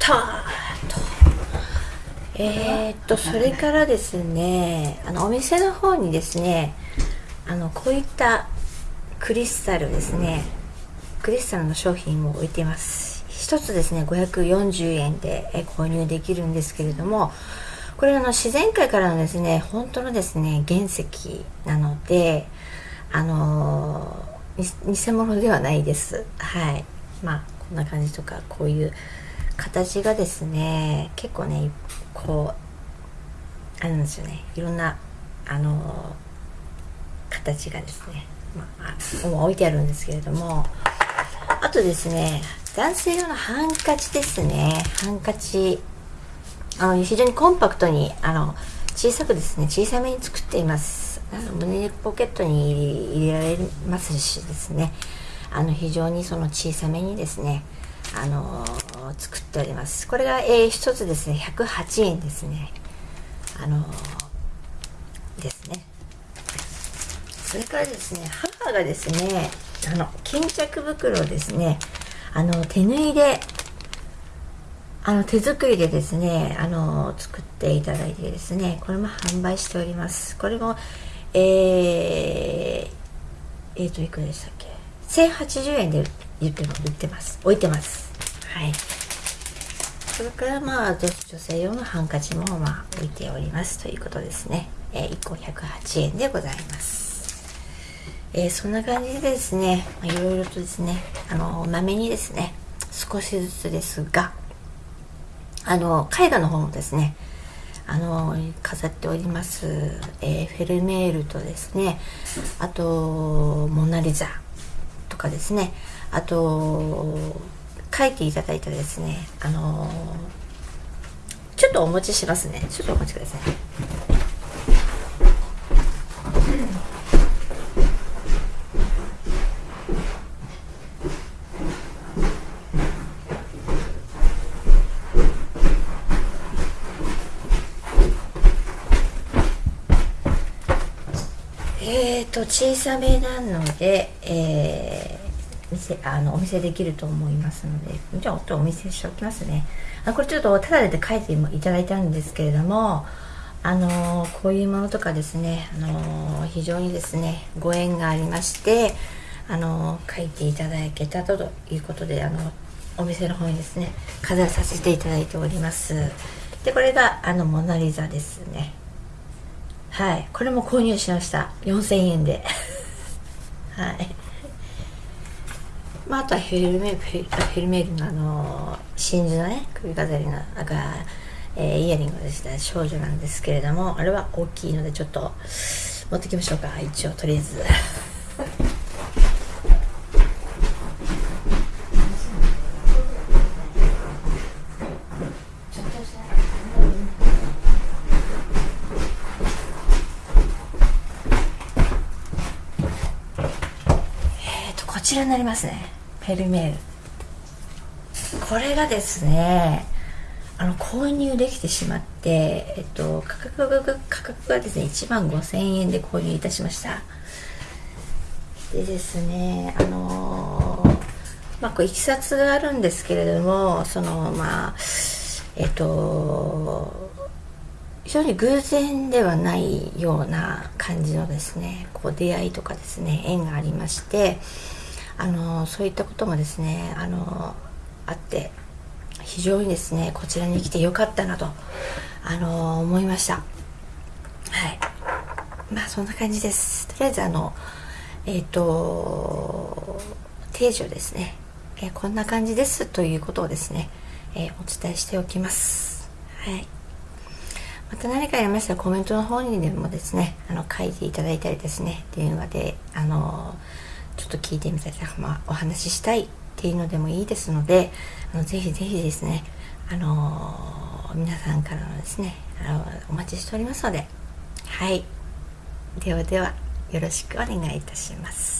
たえー、っとそれからですねあのお店の方にですねあのこういったクリスタルですねクリスタルの商品を置いています。一つですね540円で購入できるんですけれどもこれあの自然界からのですね本当のですね原石なのであの偽物ではないです。はい。まあこんな感じとかこういう形がですね結構ねこうあるんですよね。いろんなあの形がですね、まあ、置いてあるんですけれども。あとですね男性用のハンカチですね。ハンカチあの非常にコンパクトにあの小さくですね小さめに作っています。あの胸ポケットに入れられますしですね。あの非常にその小さめにですねあの作っております。これが、えー、1つですね。108円ですね。あのですね。それからですね母がですねあの巾着袋ですね。あの手縫いであの手作りでですねあの作っていただいてですねこれも販売しております。これもえー、えー、といくらでしたっけ？1080円で言って売ってます。置いてます。はい。それからまあ女性用のハンカチもまあ置いております。ということですね、えー、1個108円でございます。えー、そんな感じでですね、まあ、いろいろとですねあのまめにですね少しずつですがあの絵画の方もですねあの飾っております、えー、フェルメールとですねあとモナ・リザ。かですね。あと書いていただいたですね。あのちょっとお持ちしますね。ちょっとお待ちください。えーと小さめなので、えー、店あのお見せできると思いますのでじゃあお見せしておきますね。あこれちょっとただで書いていただいたんですけれどもあのー、こういうものとかですね、あのー、非常にですねご縁がありましてあのー、書いていただけたということであのお店の方にですね飾らさせていただいております。でこれがあのモナ・リザですね。はい。これも購入しました。4000円で。はい。まあ、あとはヘルメフェルメールのあの真珠のね首飾りのが、えー、イヤリングでした少女なんですけれどもあれは大きいのでちょっと持ってきましょうか。一応とりあえず。ちらになりますね。フェルメール。これがですねあの購入できてしまって、えっと、価格が価格がですね1万5000円で購入いたしました。でですねあのまあこういきさつがあるんですけれどもそのまあえっと非常に偶然ではないような感じのですねこう出会いとかですね縁がありましてあのそういったこともですねあのあって非常にですねこちらに来てよかったなとあの思いました。はい。まあそんな感じです。とりあえずあのえっ、ー、と定時をですね、えー、こんな感じです。ということをですね、えー、お伝えしておきます。はい。また何かありましたらコメントの方にでもですねあの書いていただいたりですね電話であのちょっと聞いてみたりまあ、お話ししたいっていうのでもいいですのであのぜひぜひですねあの、皆さんからのですねあのお待ちしておりますのではい。ではではよろしくお願いいたします。